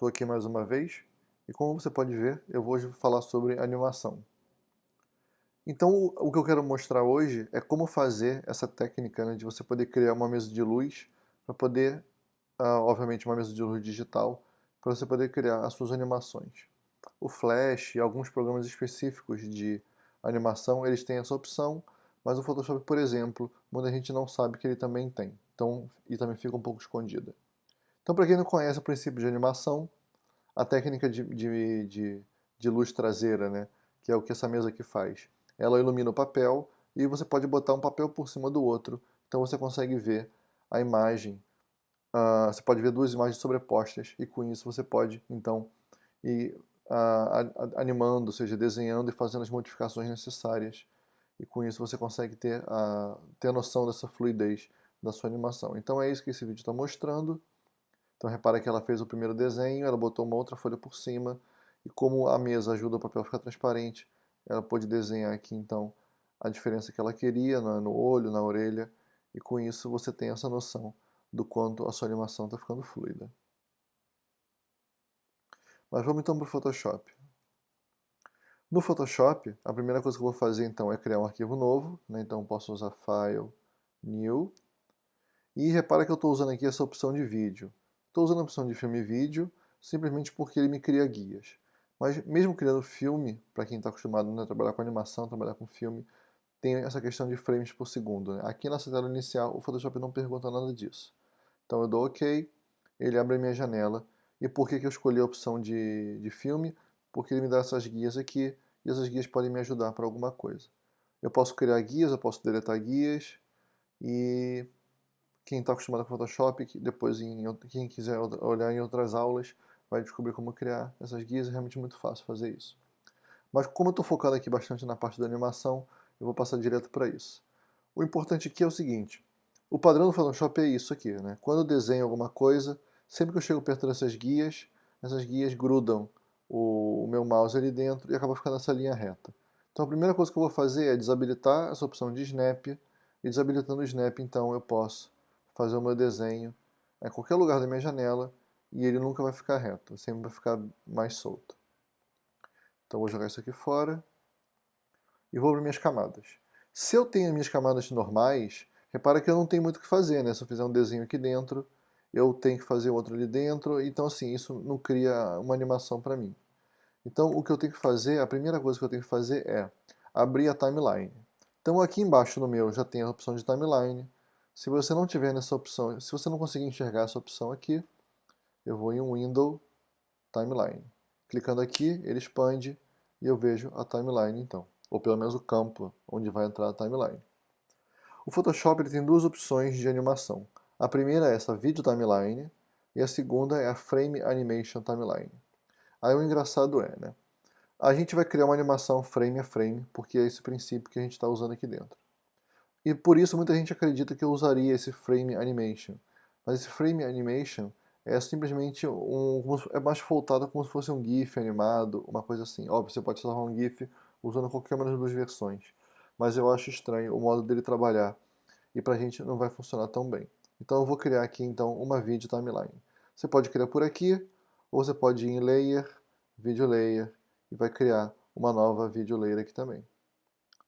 Estou aqui mais uma vez e como você pode ver, eu vou hoje falar sobre animação. Então o que eu quero mostrar hoje é como fazer essa técnica né, de você poder criar uma mesa de luz para poder, uh, obviamente uma mesa de luz digital, para você poder criar as suas animações. O Flash e alguns programas específicos de animação, eles têm essa opção, mas o Photoshop, por exemplo, muita gente não sabe que ele também tem, então, e também fica um pouco escondida. Então, para quem não conhece o princípio de animação, a técnica de, de, de, de, luz traseira, né, que é o que essa mesa aqui faz, ela ilumina o papel e você pode botar um papel por cima do outro, então você consegue ver a imagem, uh, você pode ver duas imagens sobrepostas e com isso você pode, então, ir uh, animando, ou seja, desenhando e fazendo as modificações necessárias e com isso você consegue ter a, ter a noção dessa fluidez da sua animação. Então é isso que esse vídeo está mostrando. Então repara que ela fez o primeiro desenho, ela botou uma outra folha por cima, e como a mesa ajuda o papel a ficar transparente, ela pôde desenhar aqui então a diferença que ela queria no olho, na orelha, e com isso você tem essa noção do quanto a sua animação está ficando fluida. Mas vamos então para o Photoshop. No Photoshop, a primeira coisa que eu vou fazer então é criar um arquivo novo, né? então posso usar File, New, e repara que eu estou usando aqui essa opção de vídeo. Estou usando a opção de filme e vídeo simplesmente porque ele me cria guias. Mas mesmo criando filme, para quem está acostumado né, a trabalhar com animação, trabalhar com filme, tem essa questão de frames por segundo. Né? Aqui nessa tela inicial o Photoshop não pergunta nada disso. Então eu dou OK, ele abre a minha janela. E por que, que eu escolhi a opção de, de filme? Porque ele me dá essas guias aqui, e essas guias podem me ajudar para alguma coisa. Eu posso criar guias, eu posso deletar guias, e quem está acostumado com Photoshop, depois em, quem quiser olhar em outras aulas, vai descobrir como criar essas guias, é realmente muito fácil fazer isso. Mas como eu estou focado aqui bastante na parte da animação, eu vou passar direto para isso. O importante aqui é o seguinte, o padrão do Photoshop é isso aqui, né? Quando eu desenho alguma coisa, sempre que eu chego perto dessas guias, essas guias grudam o, o meu mouse ali dentro e acaba ficando essa linha reta. Então a primeira coisa que eu vou fazer é desabilitar essa opção de Snap, e desabilitando o Snap, então eu posso fazer o meu desenho em qualquer lugar da minha janela e ele nunca vai ficar reto, sempre vai ficar mais solto. Então vou jogar isso aqui fora e vou para minhas camadas. Se eu tenho minhas camadas normais, repara que eu não tenho muito o que fazer, né? Se eu fizer um desenho aqui dentro, eu tenho que fazer outro ali dentro, então assim, isso não cria uma animação para mim. Então o que eu tenho que fazer, a primeira coisa que eu tenho que fazer é abrir a timeline. Então aqui embaixo no meu já tem a opção de timeline, se você não tiver nessa opção, se você não conseguir enxergar essa opção aqui, eu vou em Window, Timeline. Clicando aqui, ele expande e eu vejo a timeline então, ou pelo menos o campo onde vai entrar a timeline. O Photoshop ele tem duas opções de animação. A primeira é essa Video Timeline e a segunda é a Frame Animation Timeline. Aí o engraçado é, né? A gente vai criar uma animação frame a frame, porque é esse princípio que a gente está usando aqui dentro. E por isso muita gente acredita que eu usaria esse frame animation. Mas esse frame animation é simplesmente um, é mais voltado como se fosse um GIF animado, uma coisa assim. Óbvio, você pode salvar um GIF usando qualquer uma das duas versões. Mas eu acho estranho o modo dele trabalhar. E pra gente não vai funcionar tão bem. Então eu vou criar aqui então uma vídeo timeline. Você pode criar por aqui, ou você pode ir em Layer, Video Layer, e vai criar uma nova Video Layer aqui também.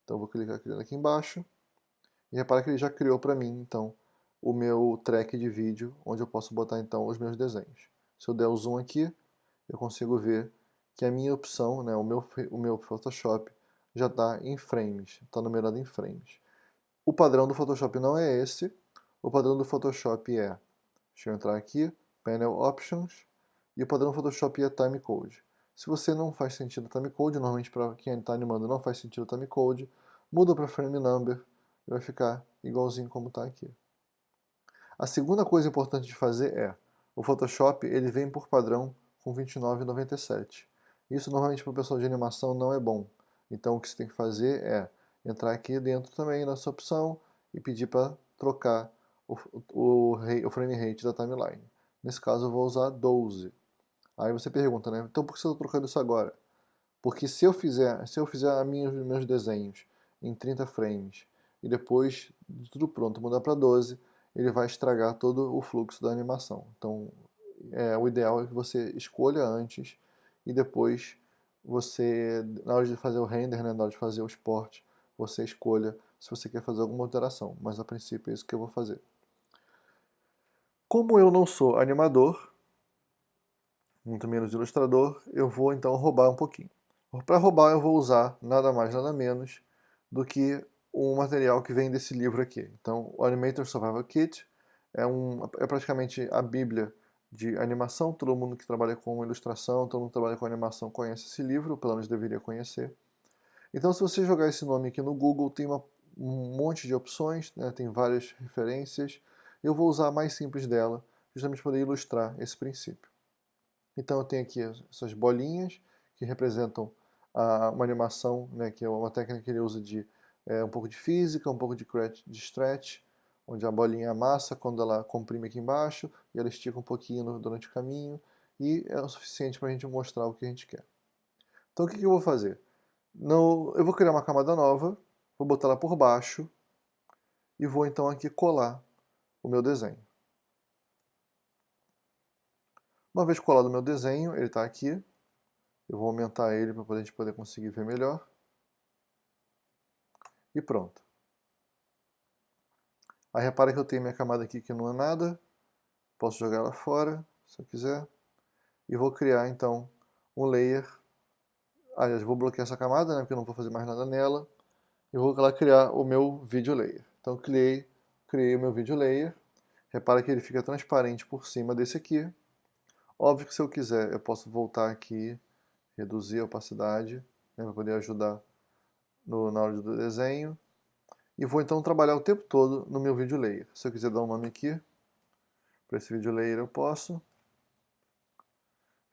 Então eu vou clicar aqui embaixo. E repara que ele já criou para mim, então, o meu track de vídeo, onde eu posso botar, então, os meus desenhos. Se eu der o zoom aqui, eu consigo ver que a minha opção, né, o, meu, o meu Photoshop, já está em frames, está numerado em frames. O padrão do Photoshop não é esse, o padrão do Photoshop é, deixa eu entrar aqui, Panel Options, e o padrão do Photoshop é Timecode. Se você não faz sentido Timecode, normalmente para quem está animando não faz sentido Timecode, muda para Frame Number, vai ficar igualzinho como está aqui. A segunda coisa importante de fazer é, o Photoshop ele vem por padrão com 29,97. Isso normalmente para o pessoal de animação não é bom. Então o que você tem que fazer é entrar aqui dentro também nessa opção e pedir para trocar o, o, o, frame rate da timeline. Nesse caso eu vou usar 12. Aí você pergunta, né? Então por que você está trocando isso agora? Porque se eu fizer, se eu fizer minhas, meus desenhos em 30 frames e depois de tudo pronto mudar para 12, ele vai estragar todo o fluxo da animação. Então, é, o ideal é que você escolha antes e depois você, na hora de fazer o render, né, na hora de fazer o export, você escolha se você quer fazer alguma alteração, mas a princípio é isso que eu vou fazer. Como eu não sou animador, muito menos ilustrador, eu vou então roubar um pouquinho. Para roubar eu vou usar nada mais nada menos do que o material que vem desse livro aqui. Então o Animator Survival Kit é, um, é praticamente a bíblia de animação, todo mundo que trabalha com ilustração, todo mundo que trabalha com animação conhece esse livro, pelo menos deveria conhecer. Então se você jogar esse nome aqui no Google, tem uma, um monte de opções, né, tem várias referências, eu vou usar a mais simples dela, justamente para ilustrar esse princípio. Então eu tenho aqui essas bolinhas que representam a, uma animação, né, que é uma técnica que ele usa de é, um pouco de física, um pouco de, de stretch, onde a bolinha amassa quando ela comprime aqui embaixo e ela estica um pouquinho durante o caminho e é o suficiente para a gente mostrar o que a gente quer. Então o que, que eu vou fazer? No, eu vou criar uma camada nova, vou botar ela por baixo e vou então aqui colar o meu desenho. Uma vez colado o meu desenho, ele está aqui. Eu vou aumentar ele para a gente poder conseguir ver melhor. E pronto. Aí repara que eu tenho minha camada aqui que não é nada. Posso jogar ela fora, se eu quiser. E vou criar então um layer. Aliás, vou bloquear essa camada, né, porque eu não vou fazer mais nada nela. E vou lá criar o meu video layer. Então criei, criei o meu video layer. Repara que ele fica transparente por cima desse aqui. Óbvio que se eu quiser, eu posso voltar aqui, reduzir a opacidade, né, para poder ajudar no, na hora do desenho. E vou então trabalhar o tempo todo no meu vídeo layer. Se eu quiser dar um nome aqui, para esse vídeo layer eu posso.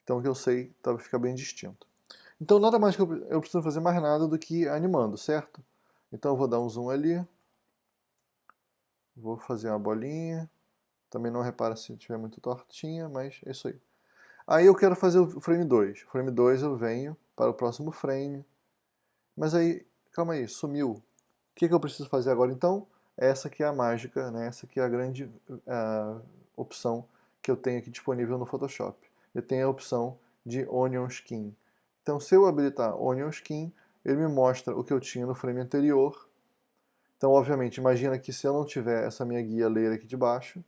Então que eu sei, tá, fica bem distinto. Então nada mais que eu, eu preciso fazer mais nada do que animando, certo? Então eu vou dar um zoom ali. Vou fazer uma bolinha. Também não repara se estiver muito tortinha, mas é isso aí. Aí eu quero fazer o frame 2. O frame 2 eu venho para o próximo frame. Mas aí, calma aí, sumiu. O que, que eu preciso fazer agora então? Essa aqui é a mágica, né? essa aqui é a grande uh, opção que eu tenho aqui disponível no Photoshop. Eu tenho a opção de Onion Skin. Então se eu habilitar Onion Skin, ele me mostra o que eu tinha no frame anterior. Então obviamente, imagina que se eu não tiver essa minha guia ler aqui de baixo,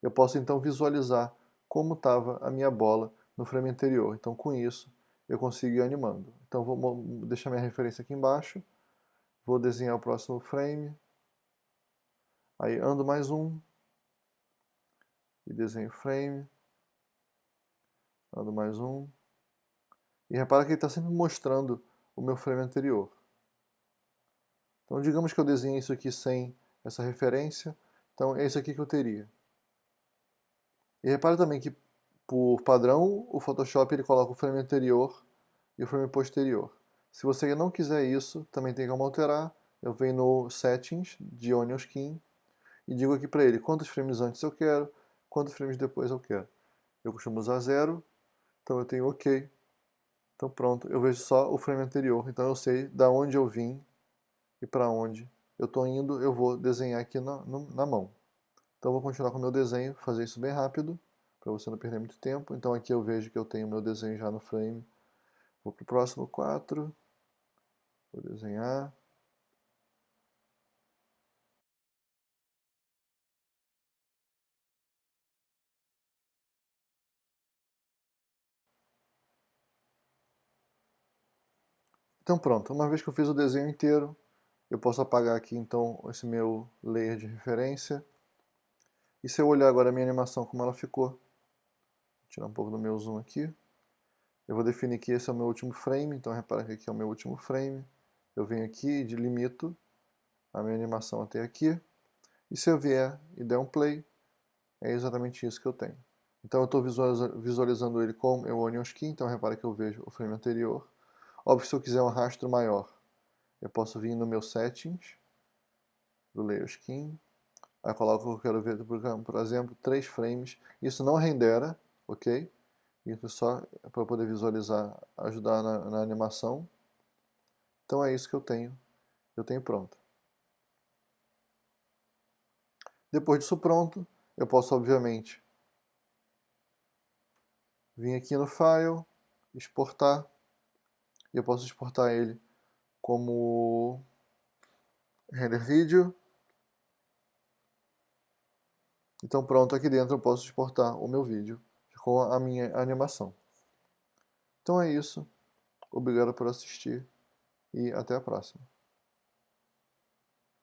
eu posso então visualizar como estava a minha bola no frame anterior. Então com isso eu consigo ir animando. Então vou deixar minha referência aqui embaixo, vou desenhar o próximo frame, aí ando mais um, e desenho frame, ando mais um, e repara que ele está sempre mostrando o meu frame anterior. Então digamos que eu desenhe isso aqui sem essa referência, então é isso aqui que eu teria. E repara também que por padrão, o Photoshop ele coloca o frame anterior e o frame posterior. Se você não quiser isso, também tem como alterar. Eu venho no Settings de Onion Skin e digo aqui para ele quantos frames antes eu quero, quantos frames depois eu quero. Eu costumo usar zero, então eu tenho OK. Então pronto, eu vejo só o frame anterior, então eu sei da onde eu vim e para onde eu estou indo, eu vou desenhar aqui na, na mão. Então vou continuar com o meu desenho, fazer isso bem rápido para você não perder muito tempo. Então aqui eu vejo que eu tenho meu desenho já no frame. Vou para o próximo 4. Vou desenhar. Então pronto, uma vez que eu fiz o desenho inteiro, eu posso apagar aqui então esse meu layer de referência. E se eu olhar agora a minha animação como ela ficou, tirar um pouco do meu zoom aqui. Eu vou definir que esse é o meu último frame, então repara que aqui é o meu último frame. Eu venho aqui e delimito a minha animação até aqui. E se eu vier e der um play, é exatamente isso que eu tenho. Então eu estou visualizando ele com o Onion Skin, então repara que eu vejo o frame anterior. Óbvio, se eu quiser um rastro maior, eu posso vir no meu Settings, do Layer Skin, aí coloco que eu quero ver, por exemplo, 3 frames. Isso não rendera, ok? Isso só para poder visualizar, ajudar na, na animação. Então é isso que eu tenho, eu tenho pronto. Depois disso pronto, eu posso obviamente vim aqui no File, exportar, e eu posso exportar ele como render vídeo. Então pronto, aqui dentro eu posso exportar o meu vídeo com a minha animação. Então é isso. Obrigado por assistir e até a próxima.